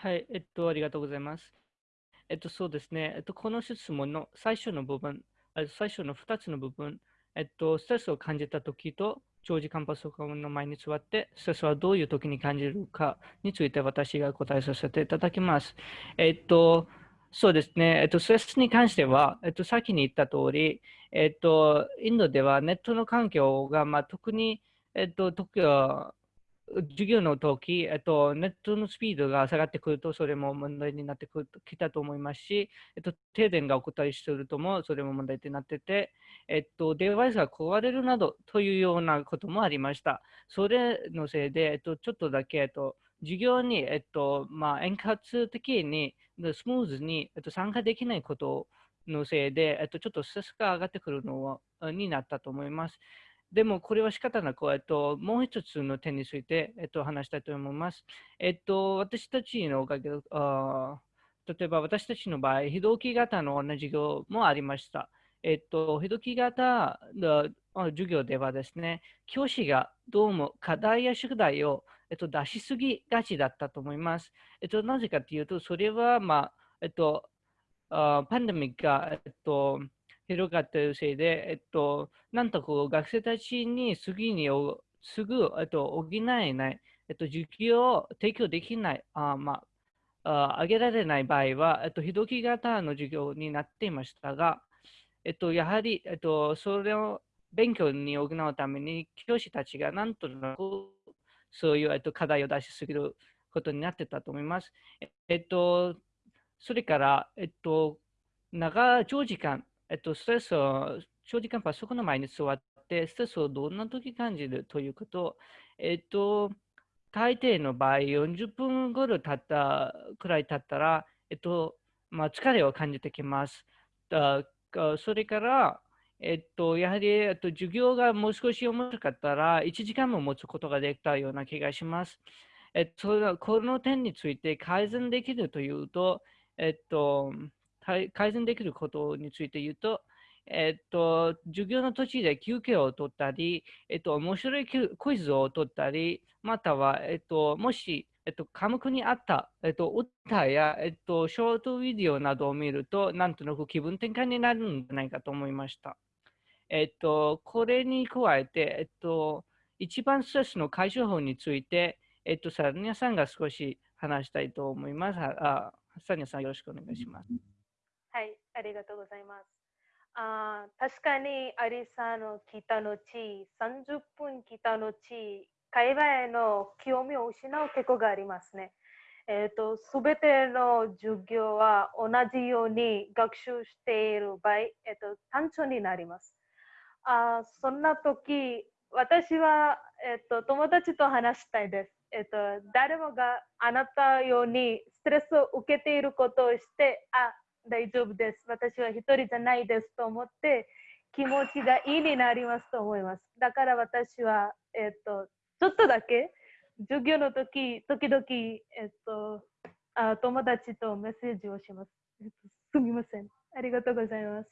はい、えっと、ありがとうございます。えっと、そうですね。えっと、この質問の最初の部分、最初の2つの部分、えっと、ストレスを感じたときと、長時間パソコンの前に座って、ストレスはどういうときに感じるかについて私が答えさせていただきます。えっと、そうですね。えっと、ストレスに関しては、えっと、先に言った通り、えっと、インドではネットの環境が、まあ、特に、えっと、時は、授業の時、えっと、ネットのスピードが下がってくると、それも問題になってくるきたと思いますし、えっと、停電が起こったりするとも、それも問題になってて、えっと、デバイスが壊れるなどというようなこともありました。それのせいで、えっと、ちょっとだけ、えっと、授業に、えっと、まあ、円滑的に、スムーズに、えっと、参加できないことのせいで、えっと、ちょっとストレスが上がってくるのになったと思います。でも、これは仕方なく、えっと、もう一つの点について、えっと、話したいと思います。えっと、私たちのおかげあ例えば私たちの場合、非同期型の授業もありました。えっと、非同期型の授業ではですね、教師がどうも課題や宿題を、えっと、出しすぎがちだったと思います。えっと、なぜかというと、それは、まあ、えっと、あパンデミックが、えっと、広がっているせいで、えっと、なんとこう学生たちに次にすぐ、えっと、補えない、えっと、授業を提供できない、あまあ、あげられない場合は、えっと、非同期型の授業になっていましたが、えっと、やはり、えっと、それを勉強に補うために、教師たちがなんとなくそういう、えっと、課題を出しすぎることになってたと思います。えっと、それから、えっと、長長時間、えっと、ストレスを長時間パソコンの前に座って、ストレスをどんな時感じるということ、えっと、大抵の場合、40分ごろ経ったくらい経ったら、えっと、まあ、疲れを感じてきます。だそれから、えっと、やはり、えっと、授業がもう少し面白かったら、1時間も持つことができたような気がします。えっと、この点について改善できるというと、えっと、改善できることについて言うと、えっと、授業の途中で休憩を取ったり、えっと、面白いクイズを取ったり、または、えっと、もし、えっと、科目にあった、えっと、歌や、えっと、ショートビデオなどを見ると、なんとなく気分転換になるんじゃないかと思いました。えっと、これに加えて、えっと、一番ストレスの解消法について、えっと、サニアさんが少し話したいと思います。あサニアさん、よろしくお願いします。はい、ありがとうございます。あ確かにアリサの来た後、30分来た後、会話への興味を失う傾向がありますね。えーと、すべての授業は同じように学習している場合、えーと、単調になります。あそんな時、私は、えーと、友達と話したいです。えー、と誰もがあなたようにストレスを受けていることをして、あ大丈夫です。私は一人じゃないですと思って気持ちがいいになりますと思います。だから私は、えっと、ちょっとだけ授業の時、時々、えっと、あ友達とメッセージをします。すみません。ありがとうございます。